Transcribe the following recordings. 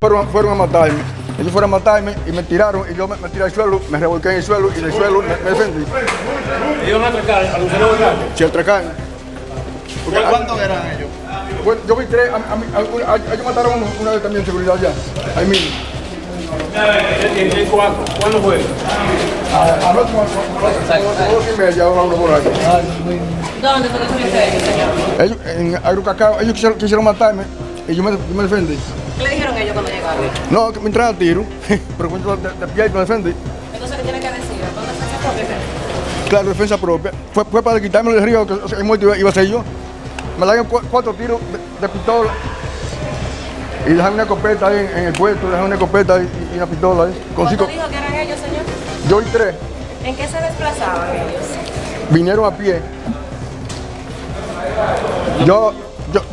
Fueron, fueron a matarme. Ellos fueron a matarme y me tiraron y yo me, me tiré al suelo, me revolqué en el suelo y del suelo me, me defendí. Ellos a atracar a Borracho. Si atracan. ¿Cuántos eran ellos? Bueno, yo vi tres, a, a, mí- a- a- ellos mataron a uno, una vez también en seguridad allá, ahí mismo. ¿En, en, en cuándo, ¿Cuándo fue? A- Anoche, dos y media, una por ahí. ¿Dónde fue que ellos, en Agrucacao, ellos quisieron, quisieron matarme y yo me, yo me defendí. ¿Qué le dijeron ellos cuando llegaron? No, que me entraron a tiro, pero cuando de, de pie y me defendí. Entonces, ¿qué tiene que decir? ¿Dónde se sacó? Claro, defensa propia. Fue, fue para quitarme el río, que o sea, el muerto iba, iba a ser yo. Me dieron cu- cuatro tiros de, de pistola. Y dejaron una escopeta ahí en, en el puerto, dejaron una escopeta y, y una pistola ahí. Con ¿Cuánto cinco, dijo que eran ellos, señor? yo y tres ¿En qué se desplazaban ellos? vinieron a pie. Yo,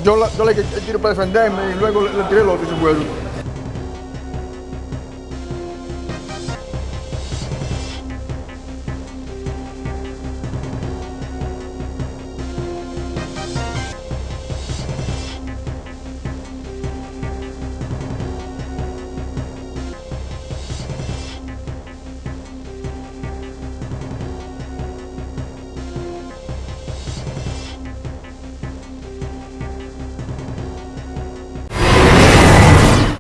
yo, yo, le el tiro para defenderme y luego le, le tiré el otro y se fueron.